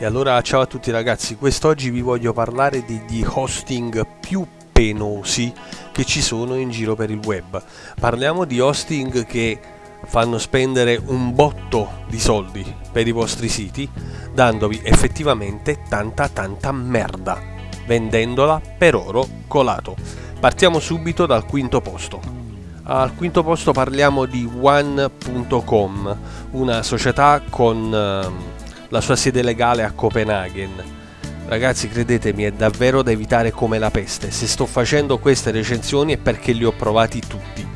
E allora ciao a tutti ragazzi, quest'oggi vi voglio parlare degli hosting più penosi che ci sono in giro per il web. Parliamo di hosting che fanno spendere un botto di soldi per i vostri siti, dandovi effettivamente tanta tanta merda, vendendola per oro colato. Partiamo subito dal quinto posto. Al quinto posto parliamo di One.com, una società con ehm, la sua sede legale a Copenaghen. Ragazzi, credetemi, è davvero da evitare come la peste. Se sto facendo queste recensioni è perché li ho provati tutti.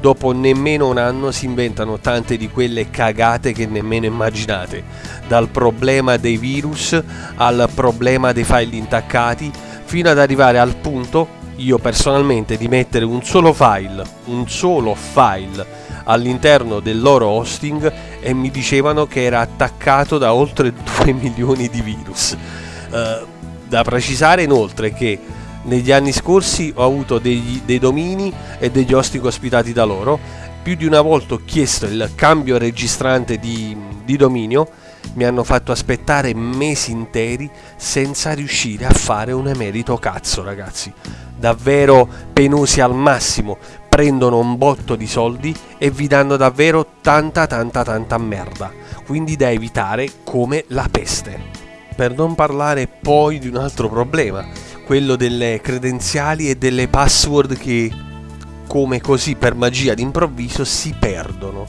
Dopo nemmeno un anno si inventano tante di quelle cagate che nemmeno immaginate. Dal problema dei virus al problema dei file intaccati, fino ad arrivare al punto, io personalmente, di mettere un solo file, un solo file all'interno del loro hosting e mi dicevano che era attaccato da oltre 2 milioni di virus. Uh, da precisare inoltre che negli anni scorsi ho avuto degli, dei domini e degli hosting ospitati da loro, più di una volta ho chiesto il cambio registrante di, di dominio, mi hanno fatto aspettare mesi interi senza riuscire a fare un emerito cazzo ragazzi. Davvero penosi al massimo prendono un botto di soldi e vi danno davvero tanta tanta tanta merda, quindi da evitare come la peste. Per non parlare poi di un altro problema, quello delle credenziali e delle password che come così per magia d'improvviso si perdono.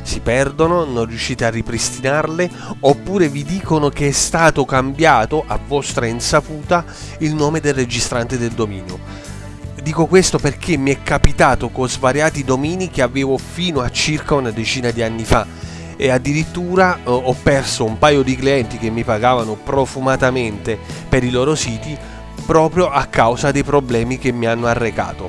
Si perdono, non riuscite a ripristinarle oppure vi dicono che è stato cambiato a vostra insaputa il nome del registrante del dominio Dico questo perché mi è capitato con svariati domini che avevo fino a circa una decina di anni fa e addirittura eh, ho perso un paio di clienti che mi pagavano profumatamente per i loro siti proprio a causa dei problemi che mi hanno arrecato.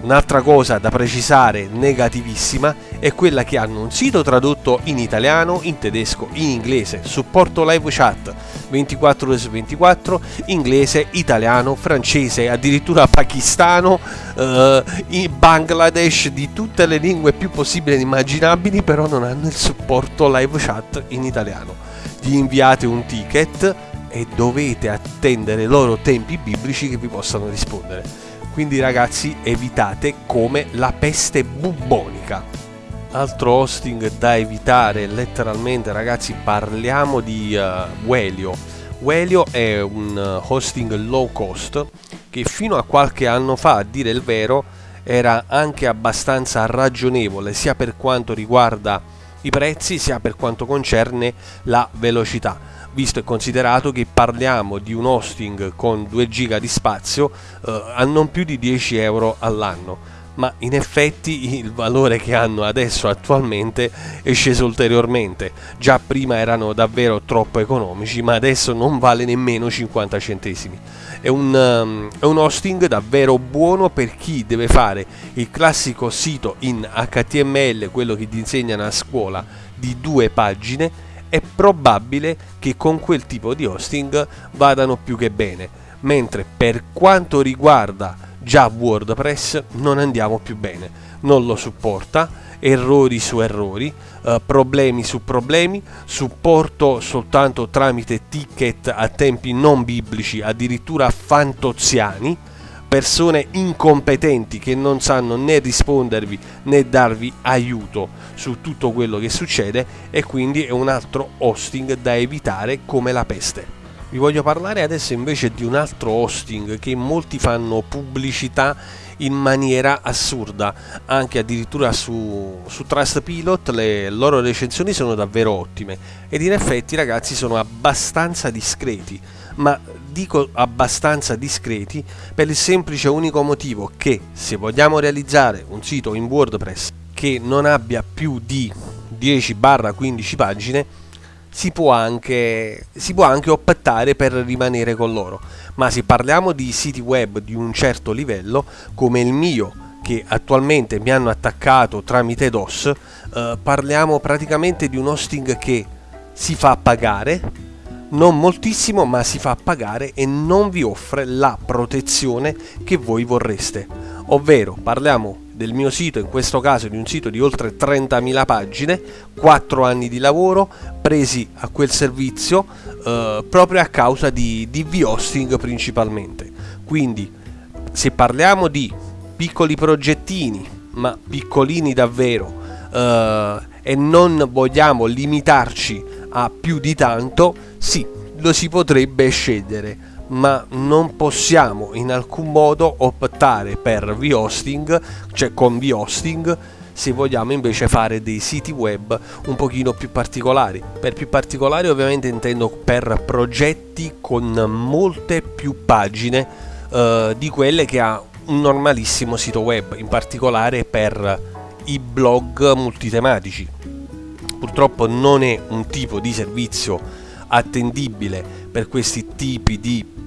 Un'altra cosa da precisare negativissima è quella che hanno un sito tradotto in italiano, in tedesco, in inglese, supporto live chat. 24 ore su 24, inglese, italiano, francese, addirittura pakistano, eh, in Bangladesh, di tutte le lingue più possibili e immaginabili, però non hanno il supporto live chat in italiano. Gli inviate un ticket e dovete attendere loro tempi biblici che vi possano rispondere. Quindi ragazzi evitate come la peste bubbonica altro hosting da evitare letteralmente ragazzi parliamo di uh, Welio. Welio è un uh, hosting low cost che fino a qualche anno fa a dire il vero era anche abbastanza ragionevole sia per quanto riguarda i prezzi sia per quanto concerne la velocità. Visto e considerato che parliamo di un hosting con 2 giga di spazio eh, a non più di 10 euro all'anno ma in effetti il valore che hanno adesso attualmente è sceso ulteriormente. Già prima erano davvero troppo economici ma adesso non vale nemmeno 50 centesimi. È un, um, è un hosting davvero buono per chi deve fare il classico sito in HTML quello che ti insegnano a scuola di due pagine. È probabile che con quel tipo di hosting vadano più che bene, mentre per quanto riguarda già WordPress non andiamo più bene, non lo supporta, errori su errori, eh, problemi su problemi, supporto soltanto tramite ticket a tempi non biblici, addirittura fantoziani, persone incompetenti che non sanno né rispondervi né darvi aiuto su tutto quello che succede e quindi è un altro hosting da evitare come la peste. Vi voglio parlare adesso invece di un altro hosting che molti fanno pubblicità in maniera assurda, anche addirittura su, su Trustpilot le loro recensioni sono davvero ottime. Ed in effetti ragazzi sono abbastanza discreti, ma dico abbastanza discreti per il semplice unico motivo che se vogliamo realizzare un sito in WordPress che non abbia più di 10-15 pagine si può, anche, si può anche optare per rimanere con loro. Ma se parliamo di siti web di un certo livello come il mio che attualmente mi hanno attaccato tramite DOS eh, parliamo praticamente di un hosting che si fa pagare non moltissimo ma si fa pagare e non vi offre la protezione che voi vorreste. Ovvero parliamo del mio sito, in questo caso di un sito di oltre 30.000 pagine, 4 anni di lavoro presi a quel servizio eh, proprio a causa di, di V-hosting principalmente. Quindi se parliamo di piccoli progettini, ma piccolini davvero, eh, e non vogliamo limitarci a più di tanto, sì, lo si potrebbe scegliere, ma non possiamo in alcun modo optare per v-hosting, cioè con v-hosting, se vogliamo invece fare dei siti web un pochino più particolari. Per più particolari ovviamente intendo per progetti con molte più pagine eh, di quelle che ha un normalissimo sito web, in particolare per i blog multitematici. Purtroppo non è un tipo di servizio attendibile per questi tipi di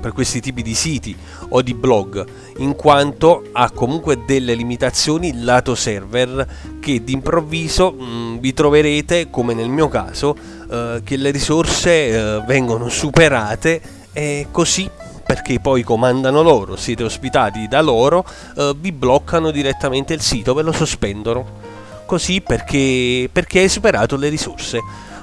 per questi tipi di siti o di blog in quanto ha comunque delle limitazioni lato server che d'improvviso mh, vi troverete come nel mio caso eh, che le risorse eh, vengono superate e così perché poi comandano loro, siete ospitati da loro, eh, vi bloccano direttamente il sito, ve lo sospendono. Così perché, perché hai superato le risorse.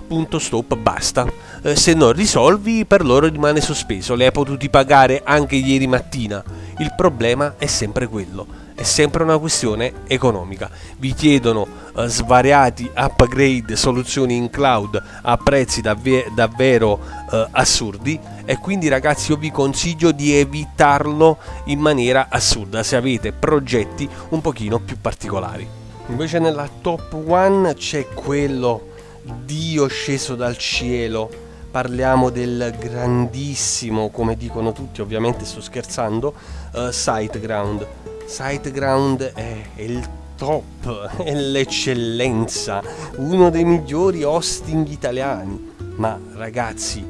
Punto stop, basta. Eh, se non risolvi, per loro rimane sospeso. Le hai potuti pagare anche ieri mattina. Il problema è sempre quello è sempre una questione economica. Vi chiedono uh, svariati upgrade, soluzioni in cloud a prezzi davve davvero uh, assurdi e quindi ragazzi io vi consiglio di evitarlo in maniera assurda se avete progetti un pochino più particolari. Invece nella top 1 c'è quello Dio sceso dal cielo parliamo del grandissimo, come dicono tutti, ovviamente sto scherzando, uh, SiteGround SiteGround è il top, è l'eccellenza, uno dei migliori hosting italiani. Ma ragazzi,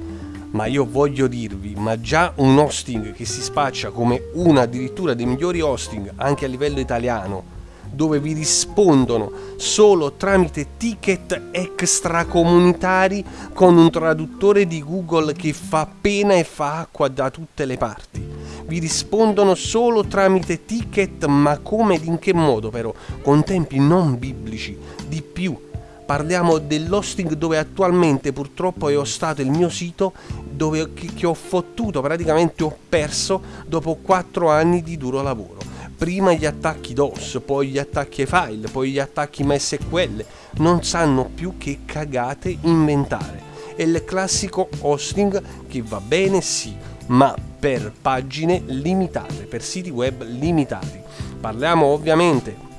ma io voglio dirvi, ma già un hosting che si spaccia come uno addirittura dei migliori hosting anche a livello italiano, dove vi rispondono solo tramite ticket extracomunitari con un traduttore di Google che fa pena e fa acqua da tutte le parti vi rispondono solo tramite ticket, ma come ed in che modo però? Con tempi non biblici, di più. Parliamo dell'hosting dove attualmente purtroppo è hostato il mio sito dove, che, che ho fottuto, praticamente ho perso dopo 4 anni di duro lavoro prima gli attacchi DOS, poi gli attacchi file, poi gli attacchi MSQL, non sanno più che cagate inventare. È il classico hosting che va bene sì, ma per pagine limitate, per siti web limitati. Parliamo ovviamente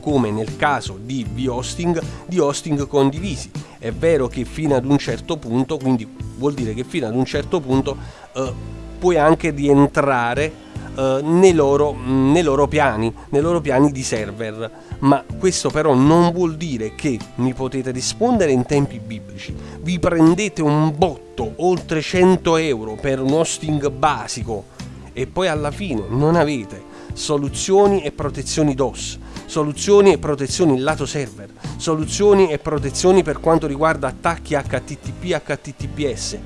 come nel caso di v-hosting, di hosting condivisi. È vero che fino ad un certo punto, quindi vuol dire che fino ad un certo punto eh, puoi anche rientrare eh, nei, loro, nei, loro piani, nei loro piani di server. Ma questo però non vuol dire che mi potete rispondere in tempi biblici. Vi prendete un botto, oltre 100 euro per un hosting basico e poi alla fine non avete soluzioni e protezioni DOS, soluzioni e protezioni lato server, soluzioni e protezioni per quanto riguarda attacchi HTTP HTTPS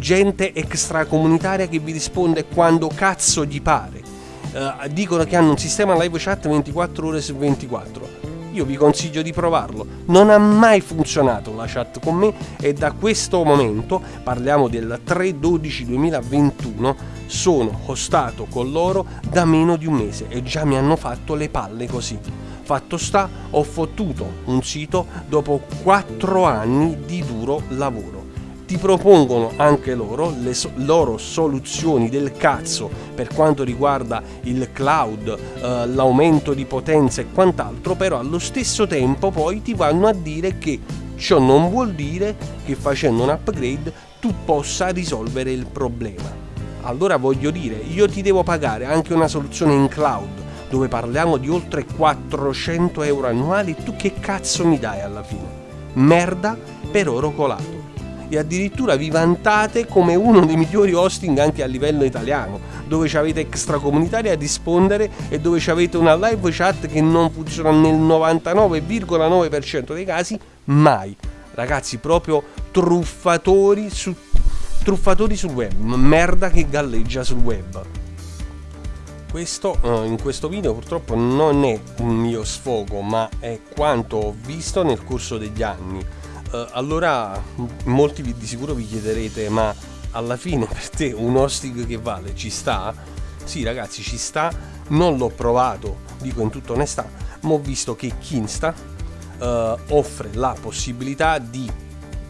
gente extracomunitaria che vi risponde quando cazzo gli pare. Uh, dicono che hanno un sistema live chat 24 ore su 24. Io vi consiglio di provarlo. Non ha mai funzionato la chat con me e da questo momento, parliamo del 3-12-2021, sono hostato con loro da meno di un mese e già mi hanno fatto le palle così. Fatto sta, ho fottuto un sito dopo 4 anni di duro lavoro ti propongono anche loro le so- loro soluzioni del cazzo per quanto riguarda il cloud, eh, l'aumento di potenza e quant'altro, però allo stesso tempo poi ti vanno a dire che ciò non vuol dire che facendo un upgrade tu possa risolvere il problema. Allora voglio dire, io ti devo pagare anche una soluzione in cloud dove parliamo di oltre 400 euro annuali, tu che cazzo mi dai alla fine? Merda per oro colato e addirittura vi vantate come uno dei migliori hosting anche a livello italiano, dove avete extracomunitari a rispondere e dove avete una live chat che non funziona nel 99,9% dei casi mai. Ragazzi, proprio truffatori su truffatori sul web, merda che galleggia sul web. questo uh, in questo video purtroppo non è un mio sfogo ma è quanto ho visto nel corso degli anni uh, allora molti di sicuro vi chiederete ma alla fine per te un hosting che vale ci sta? sì ragazzi ci sta non l'ho provato dico in tutta onestà ma ho visto che Kinsta uh, offre la possibilità di,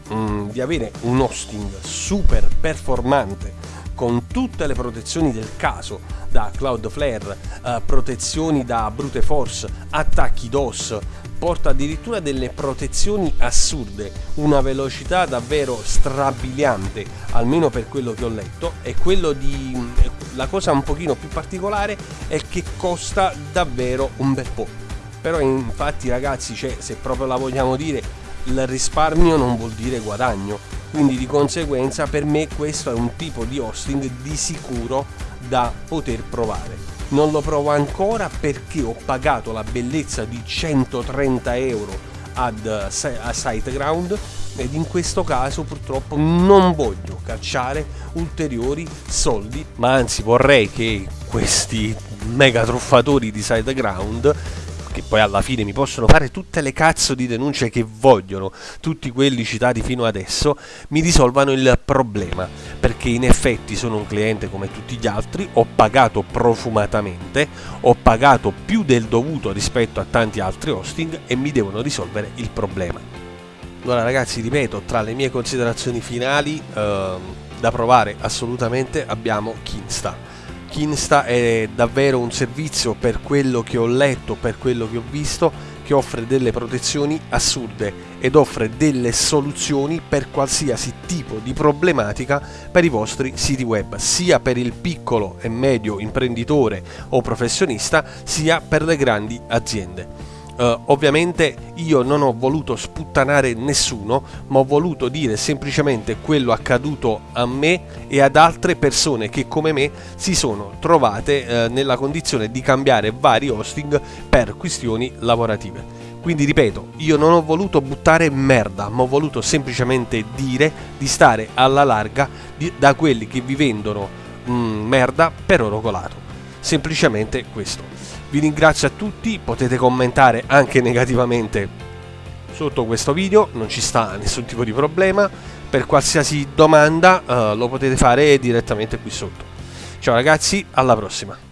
um, di avere un hosting super performante con tutte le protezioni del caso, da Cloudflare, eh, protezioni da brute force, attacchi DOS, porta addirittura delle protezioni assurde, una velocità davvero strabiliante, almeno per quello che ho letto, e quello di la cosa un pochino più particolare è che costa davvero un bel po'. Però infatti ragazzi, cioè, se proprio la vogliamo dire, il risparmio non vuol dire guadagno quindi di conseguenza per me questo è un tipo di hosting di sicuro da poter provare non lo provo ancora perché ho pagato la bellezza di 130 euro ad, a SiteGround ed in questo caso purtroppo non voglio cacciare ulteriori soldi ma anzi vorrei che questi mega truffatori di SiteGround che poi alla fine mi possono fare tutte le cazzo di denunce che vogliono, tutti quelli citati fino adesso, mi risolvano il problema, perché in effetti sono un cliente come tutti gli altri, ho pagato profumatamente, ho pagato più del dovuto rispetto a tanti altri hosting e mi devono risolvere il problema. Allora ragazzi, ripeto, tra le mie considerazioni finali ehm, da provare assolutamente abbiamo Kinsta Kinsta è davvero un servizio per quello che ho letto, per quello che ho visto, che offre delle protezioni assurde ed offre delle soluzioni per qualsiasi tipo di problematica per i vostri siti web, sia per il piccolo e medio imprenditore o professionista, sia per le grandi aziende. Uh, ovviamente io non ho voluto sputtanare nessuno, ma ho voluto dire semplicemente quello accaduto a me e ad altre persone che come me si sono trovate uh, nella condizione di cambiare vari hosting per questioni lavorative. Quindi ripeto, io non ho voluto buttare merda, ma ho voluto semplicemente dire di stare alla larga di, da quelli che vi vendono mm, merda per oro colato. Semplicemente questo. Vi ringrazio a tutti, potete commentare anche negativamente sotto questo video, non ci sta nessun tipo di problema. Per qualsiasi domanda uh, lo potete fare direttamente qui sotto. Ciao ragazzi, alla prossima!